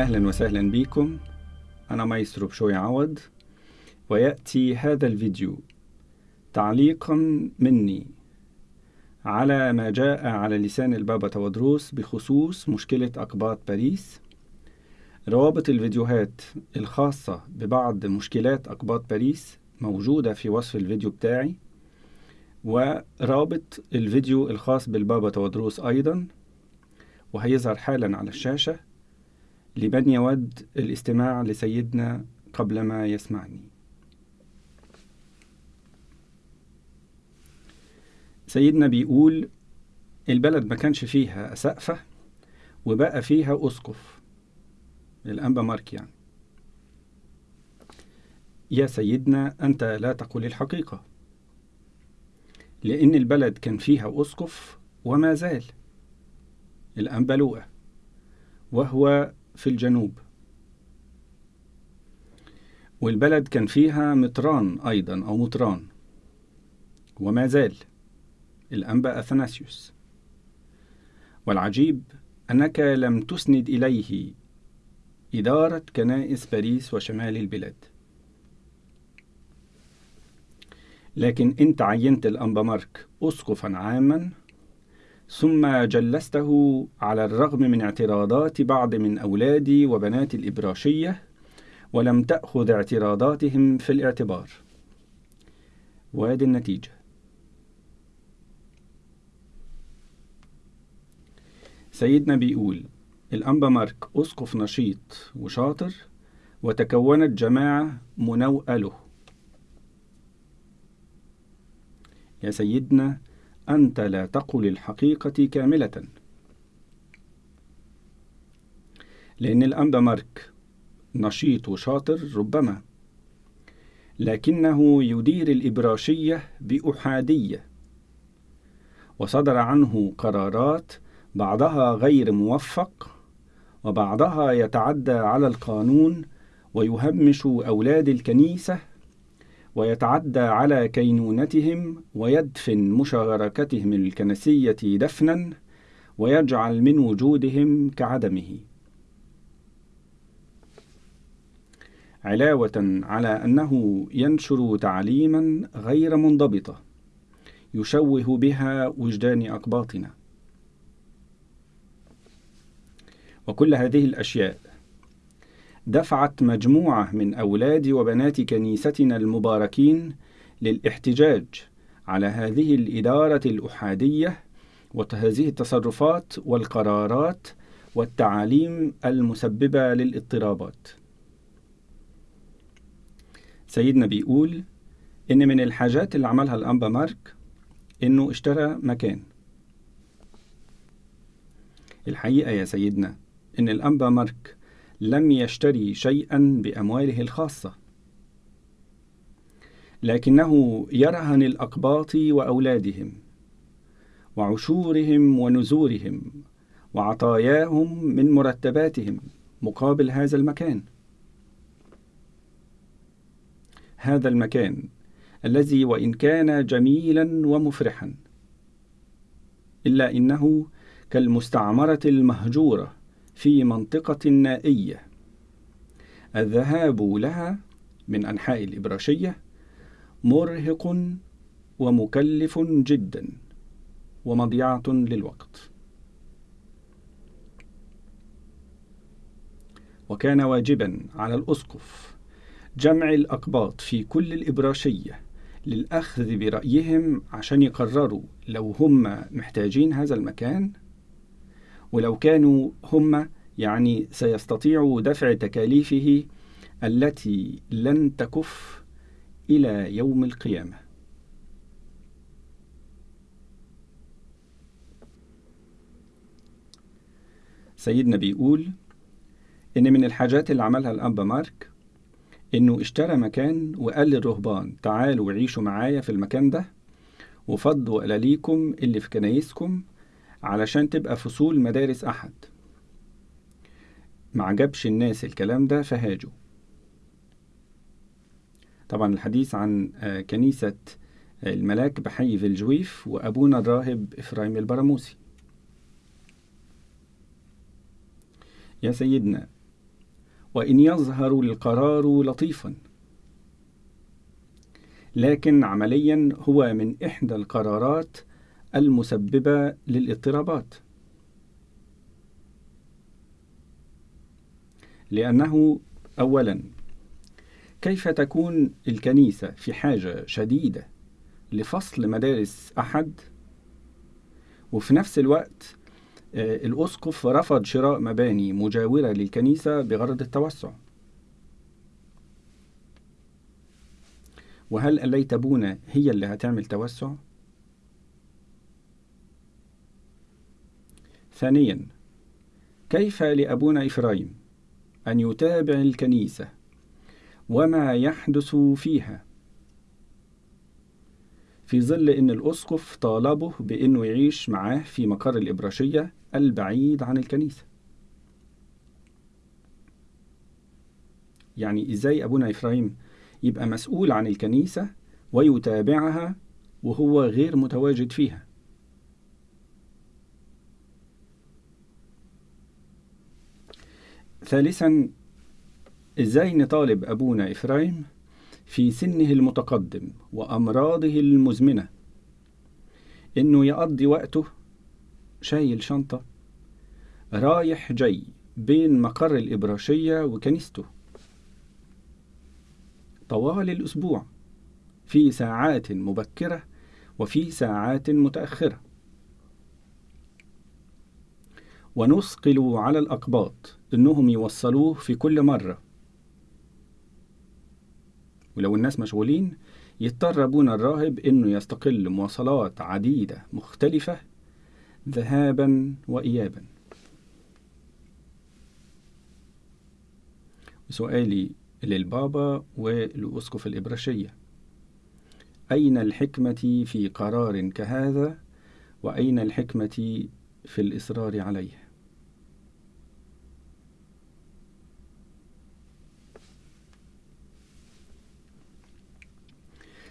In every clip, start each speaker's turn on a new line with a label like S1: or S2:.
S1: أهلا وسهلا بكم. أنا مايسترو بشوي عوض ويأتي هذا الفيديو تعليقا مني على ما جاء على لسان البابا تودروس بخصوص مشكلة أقباط باريس. روابط الفيديوهات الخاصة ببعض مشكلات أقباط باريس موجودة في وصف الفيديو بتاعي ورابط الفيديو الخاص بالبابا تودروس أيضا وهيظهر حالا على الشاشة. لمن يود الاستماع لسيدنا قبل ما يسمعني. سيدنا بيقول البلد ما كانش فيها سقفة وبقى فيها أسقف. الأنبا مارك يعني. يا سيدنا أنت لا تقول الحقيقة. لأن البلد كان فيها أسقف وما زال. الأنبا لوقا. وهو في الجنوب. والبلد كان فيها مطران أيضا أو مطران وما زال الأنبا أثناسيوس. والعجيب أنك لم تسند إليه إدارة كنائس باريس وشمال البلاد. لكن أنت عينت الأنبا مارك أسقفا عاما ثم جلسته على الرغم من اعتراضات بعض من أولادي وبنات الإبراشية ولم تأخذ اعتراضاتهم في الاعتبار. وادي النتيجة. سيدنا بيقول الأنبا مارك أسقف نشيط وشاطر وتكونت جماعة منوئة له يا سيدنا أنت لا تقل الحقيقة كاملة. لأن الأنبا مارك نشيط وشاطر ربما لكنه يدير الإبراشية بأحادية. وصدر عنه قرارات بعضها غير موفق وبعضها يتعدى على القانون ويهمش أولاد الكنيسة ويتعدى على كينونتهم ويدفن مشاركتهم الكنسية دفنا ويجعل من وجودهم كعدمه. علاوة على أنه ينشر تعليما غير منضبطة يشوه بها وجدان أقباطنا. وكل هذه الأشياء دفعت مجموعة من أولاد وبنات كنيستنا المباركين للاحتجاج على هذه الإدارة الأحادية وهذه التصرفات والقرارات والتعاليم المسببة للاضطرابات. سيدنا بيقول إن من الحاجات اللي عملها الأنبا مارك إنه اشترى مكان. الحقيقة يا سيدنا إن الأنبا مارك لم يشتري شيئا بأمواله الخاصة. لكنه يرهن الأقباط وأولادهم وعشورهم ونزورهم وعطاياهم من مرتباتهم مقابل هذا المكان. هذا المكان الذي وإن كان جميلا ومفرحا إلا إنه كالمستعمرة المهجورة في منطقة نائية. الذهاب لها من أنحاء الإبراشية مرهق ومكلف جدا ومضيعة للوقت. وكان واجبا على الأسقف جمع الأقباط في كل الإبراشية للأخذ برأيهم عشان يقرروا لو هم محتاجين هذا المكان ولو كانوا هم يعني سيستطيعوا دفع تكاليفه التي لن تكف إلى يوم القيامة. سيدنا بيقول إن من الحاجات اللي عملها الأنبا مارك إنه اشترى مكان وقال للرهبان تعالوا عيشوا معايا في المكان ده وفضوا قلاليكم اللي في كنايسكم علشان تبقى فصول مدارس أحد. ما عجبش الناس الكلام ده فهاجوا. طبعا الحديث عن كنيسة الملاك بحي في الجويف وأبونا الراهب إفرايم البراموسي. يا سيدنا وإن يظهر القرار لطيفا. لكن عمليا هو من إحدى القرارات المسببة للاضطرابات. لأنه أولا كيف تكون الكنيسة في حاجة شديدة لفصل مدارس أحد؟ وفي نفس الوقت آه، الأسقف رفض شراء مباني مجاورة للكنيسة بغرض التوسع. وهل الليت أبونا هي اللي هتعمل توسع؟ ثانيا كيف لأبونا إفرايم أن يتابع الكنيسة وما يحدث فيها؟ في ظل أن الأسقف طالبه بأنه يعيش معاه في مقر الإبراشية البعيد عن الكنيسة. يعني إزاي أبونا إفرايم يبقى مسؤول عن الكنيسة ويتابعها وهو غير متواجد فيها؟ ثالثا إزاي نطالب أبونا إفرايم في سنه المتقدم وأمراضه المزمنة؟ إنه يقضي وقته شايل شنطة رايح جاي بين مقر الإبراشية وكنيسته. طوال الأسبوع في ساعات مبكرة وفي ساعات متأخرة. ونثقل على الأقباط إنهم يوصلوه في كل مرة. ولو الناس مشغولين يضطر أبونا الراهب إنه يستقل مواصلات عديدة مختلفة ذهابا وإيابا. سؤالي للبابا ولأسقف الإبراشية. أين الحكمة في قرار كهذا؟ وأين الحكمة في الإصرار عليه؟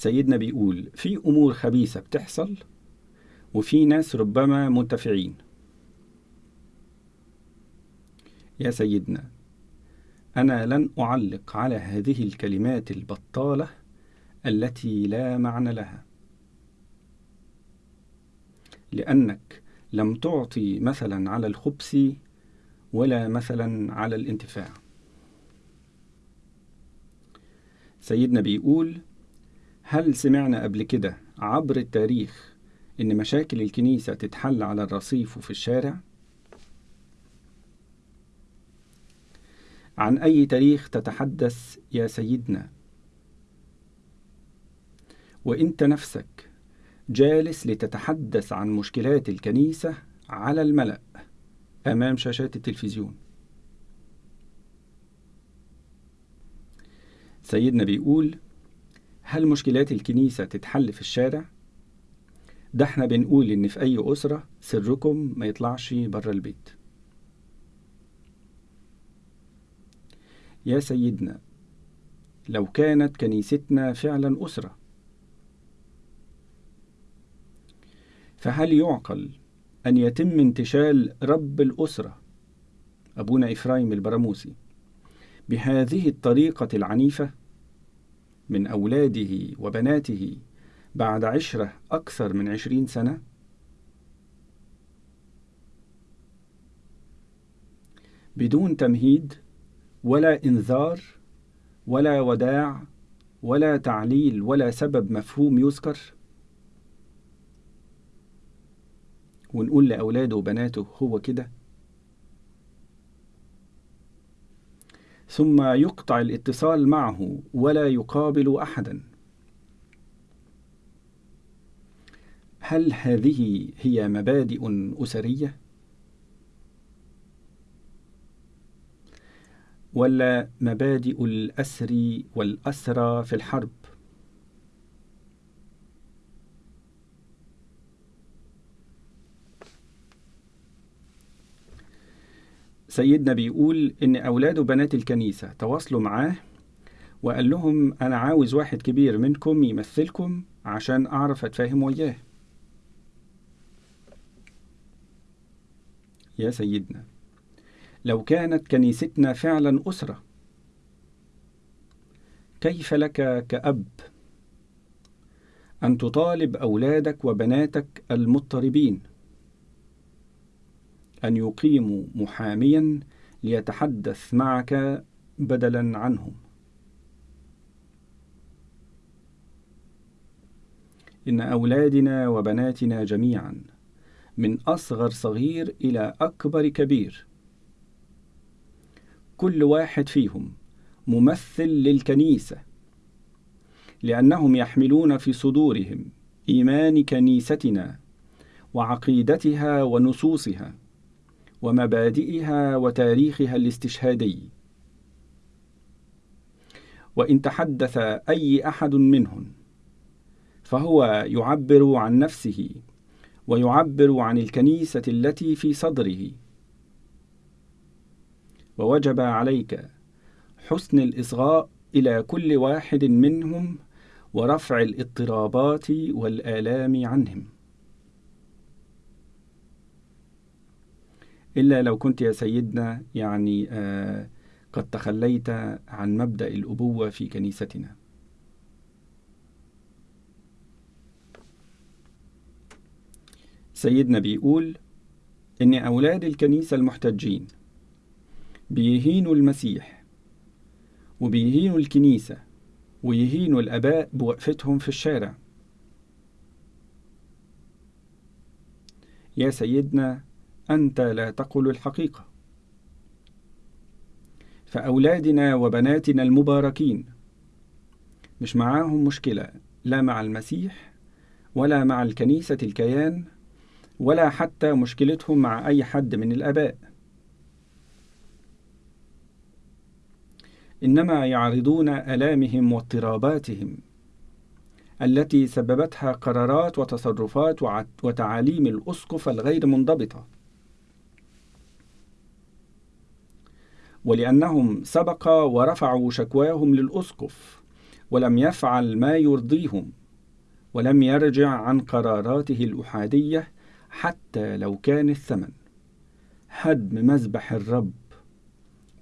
S1: سيدنا بيقول في أمور خبيثة بتحصل وفي ناس ربما منتفعين يا سيدنا أنا لن أعلق على هذه الكلمات البطالة التي لا معنى لها. لأنك لم تعطي مثلا على الخبث ولا مثلا على الانتفاع. سيدنا بيقول هل سمعنا قبل كده عبر التاريخ إن مشاكل الكنيسة تتحل على الرصيف وفي الشارع؟ عن أي تاريخ تتحدث يا سيدنا؟ وإنت نفسك جالس لتتحدث عن مشكلات الكنيسة على الملأ أمام شاشات التلفزيون سيدنا بيقول هل مشكلات الكنيسة تتحل في الشارع؟ ده إحنا بنقول إن في أي أسرة سركم ما يطلعش بره البيت يا سيدنا لو كانت كنيستنا فعلا أسرة فهل يعقل أن يتم انتشال رب الأسرة أبونا إفرايم البراموسي بهذه الطريقة العنيفة من أولاده وبناته بعد عشرة أكثر من عشرين سنة؟ بدون تمهيد ولا إنذار ولا وداع ولا تعليل ولا سبب مفهوم يذكر؟ ونقول لأولاده وبناته هو كده. ثم يقطع الاتصال معه ولا يقابل أحدا. هل هذه هي مبادئ أسرية؟ ولا مبادئ الأسر والأسرى في الحرب؟ سيدنا بيقول إن أولاد وبنات الكنيسة تواصلوا معاه وقال لهم أنا عاوز واحد كبير منكم يمثلكم عشان أعرف أتفاهم وياه. يا سيدنا لو كانت كنيستنا فعلا أسرة كيف لك كأب أن تطالب أولادك وبناتك المضطربين؟ أن يقيموا محاميا ليتحدث معك بدلا عنهم. إن أولادنا وبناتنا جميعا من أصغر صغير إلى أكبر كبير. كل واحد فيهم ممثل للكنيسة لأنهم يحملون في صدورهم إيمان كنيستنا وعقيدتها ونصوصها. ومبادئها وتاريخها الاستشهادي. وإن تحدث أي أحد منهم فهو يعبر عن نفسه ويعبر عن الكنيسة التي في صدره. ووجب عليك حسن الإصغاء إلى كل واحد منهم ورفع الاضطرابات والآلام عنهم. إلا لو كنت يا سيدنا يعني آه قد تخليت عن مبدأ الأبوة في كنيستنا. سيدنا بيقول إن أولاد الكنيسة المحتجين بيهينوا المسيح وبيهينوا الكنيسة ويهينوا الآباء بوقفتهم في الشارع. يا سيدنا أنت لا تقل الحقيقة. فأولادنا وبناتنا المباركين مش معاهم مشكلة لا مع المسيح ولا مع الكنيسة الكيان ولا حتى مشكلتهم مع أي حد من الآباء. إنما يعرضون آلامهم واضطراباتهم التي سببتها قرارات وتصرفات وتعاليم الأسقف الغير منضبطة. ولأنهم سبق ورفعوا شكواهم للأسقف ولم يفعل ما يرضيهم ولم يرجع عن قراراته الأحادية حتى لو كان الثمن. هدم مذبح الرب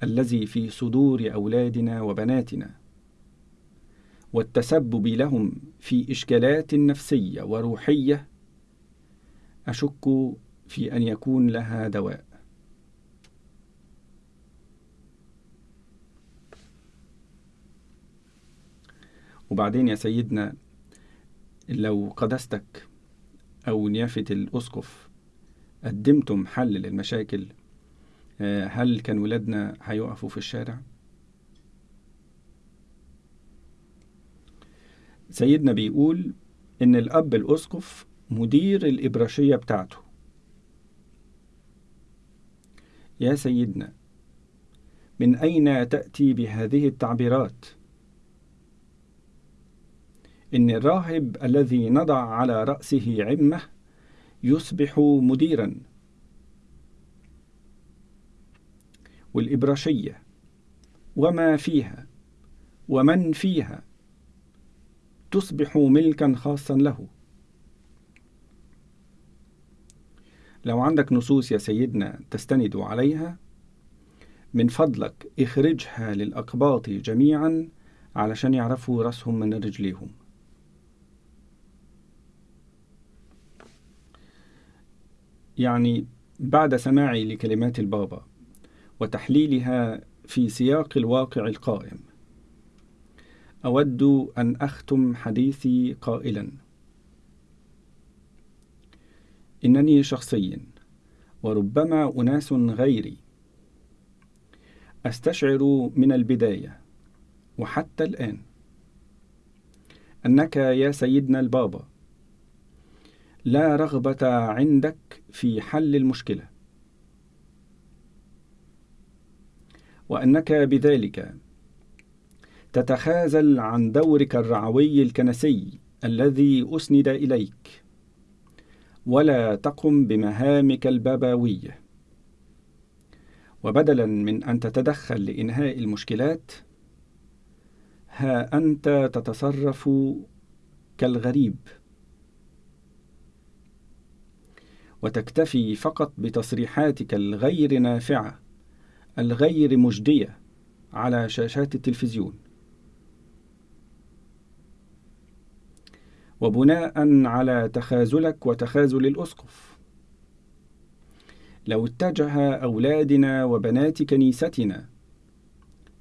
S1: الذي في صدور أولادنا وبناتنا والتسبب لهم في إشكالات نفسية وروحية أشك في أن يكون لها دواء. وبعدين يا سيدنا لو قدستك أو نيافة الأسقف قدمتم حل للمشاكل هل كان ولادنا هيقفوا في الشارع؟ سيدنا بيقول إن الأب الأسقف مدير الإبراشية بتاعته يا سيدنا من أين تأتي بهذه التعبيرات؟ إن الراهب الذي نضع على رأسه عمة يصبح مديرا. والإبراشية وما فيها ومن فيها تصبح ملكا خاصا له. لو عندك نصوص يا سيدنا تستند عليها من فضلك اخرجها للأقباط جميعا علشان يعرفوا رأسهم من رجليهم. يعني بعد سماعي لكلمات البابا وتحليلها في سياق الواقع القائم. أود أن أختم حديثي قائلا. إنني شخصيا وربما أناس غيري. أستشعر من البداية وحتى الآن أنك يا سيدنا البابا لا رغبة عندك في حل المشكلة. وأنك بذلك تتخاذل عن دورك الرعوي الكنسي الذي أسند إليك ولا تقم بمهامك البابوية. وبدلا من أن تتدخل لإنهاء المشكلات ها أنت تتصرف كالغريب. وتكتفي فقط بتصريحاتك الغير نافعة الغير مجدية على شاشات التلفزيون. وبناء على تخاذلك وتخاذل الأسقف. لو اتجه أولادنا وبنات كنيستنا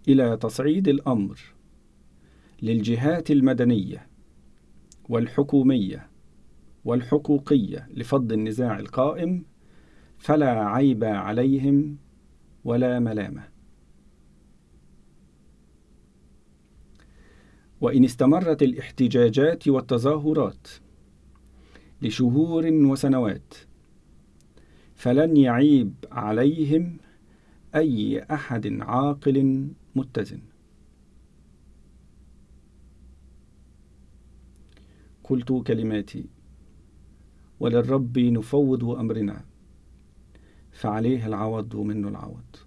S1: إلى تصعيد الأمر للجهات المدنية والحكومية والحقوقية لفض النزاع القائم فلا عيب عليهم ولا ملامة. وإن استمرت الاحتجاجات والتظاهرات لشهور وسنوات فلن يعيب عليهم أي أحد عاقل متزن. قلت كلماتي وللرب نفوض أمرنا فعليه العوض ومنه العوض.